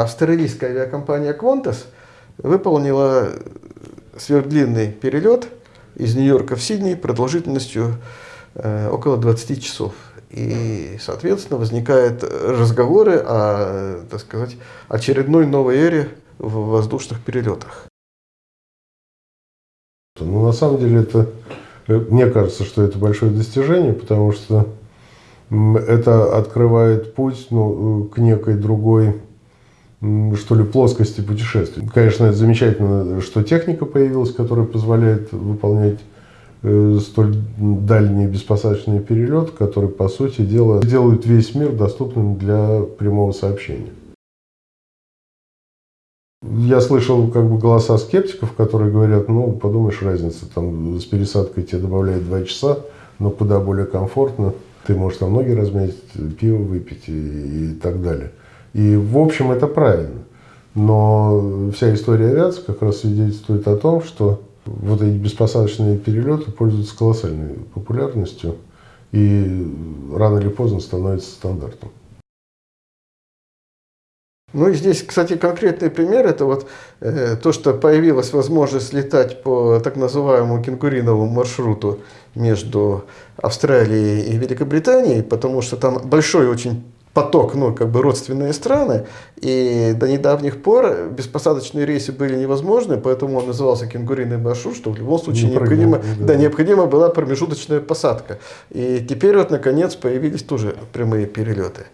Австралийская авиакомпания Qantas выполнила сверхдлинный перелет из Нью-Йорка в Сидней продолжительностью э, около 20 часов. И, соответственно, возникают разговоры о, так сказать, очередной новой эре в воздушных перелетах. Ну, на самом деле, это, мне кажется, что это большое достижение, потому что это открывает путь ну, к некой другой, что ли, плоскости путешествий. Конечно, это замечательно, что техника появилась, которая позволяет выполнять э, столь дальний беспосадочный перелет, который, по сути дела, делает весь мир доступным для прямого сообщения. Я слышал как бы голоса скептиков, которые говорят, ну, подумаешь, разница, там с пересадкой тебе добавляют 2 часа, но куда более комфортно. Ты можешь там ноги размять, пиво выпить и, и так далее. И в общем это правильно. Но вся история авиации как раз свидетельствует о том, что вот эти беспосадочные перелеты пользуются колоссальной популярностью и рано или поздно становятся стандартом. Ну и здесь, кстати, конкретный пример, это вот э, то, что появилась возможность летать по так называемому кенгуриновому маршруту между Австралией и Великобританией, потому что там большой очень поток, ну, как бы родственные страны, и до недавних пор беспосадочные рейсы были невозможны, поэтому он назывался кенгуриный маршрут, что в любом случае не необходимо, да. да, необходима была промежуточная посадка. И теперь вот, наконец, появились тоже прямые перелеты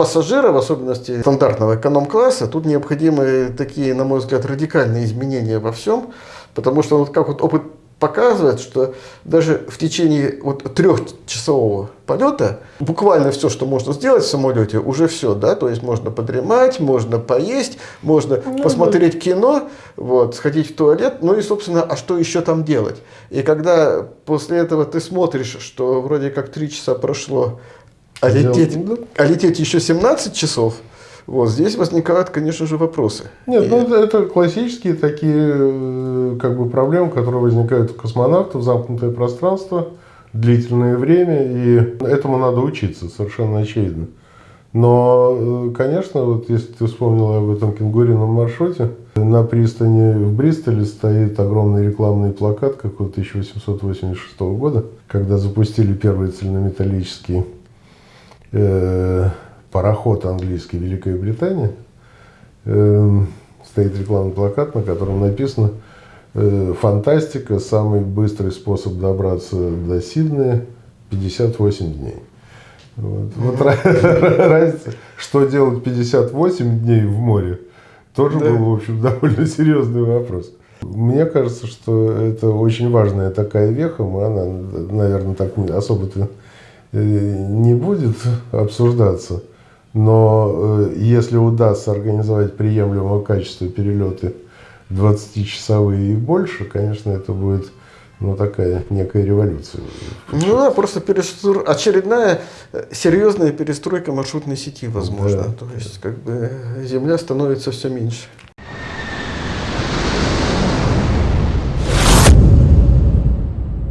пассажира, в особенности стандартного эконом-класса, тут необходимы такие, на мой взгляд, радикальные изменения во всем, потому что вот как вот опыт показывает, что даже в течение вот трехчасового полета буквально все, что можно сделать в самолете, уже все, да, то есть можно подремать, можно поесть, можно ну, посмотреть да. кино, вот, сходить в туалет, ну и, собственно, а что еще там делать? И когда после этого ты смотришь, что вроде как три часа прошло, а лететь, а лететь еще 17 часов, вот здесь возникают, конечно же, вопросы. Нет, ну, и... ну это классические такие э, как бы проблемы, которые возникают у космонавтов, замкнутое пространство, длительное время, и этому надо учиться, совершенно очевидно. Но, э, конечно, вот если ты вспомнил об этом кенгурином маршруте, на пристани в Бристоле стоит огромный рекламный плакат какого-то 1886 года, когда запустили первый цельнометаллический э, пароход английский Великая Британия, э, стоит рекламный плакат, на котором написано э, «Фантастика, самый быстрый способ добраться до Сиднея, 58 дней». Вот, вот разница, что делать 58 дней в море, тоже да. был, в общем, довольно серьезный вопрос. Мне кажется, что это очень важная такая веха, она, наверное, так особо-то Э, не будет обсуждаться, но э, если удастся организовать приемлемого качества перелеты 20-часовые и больше, конечно, это будет ну, такая некая революция. Ну да, просто перестр... очередная э, серьезная перестройка маршрутной сети, возможно. Да. То есть, как бы, земля становится все меньше.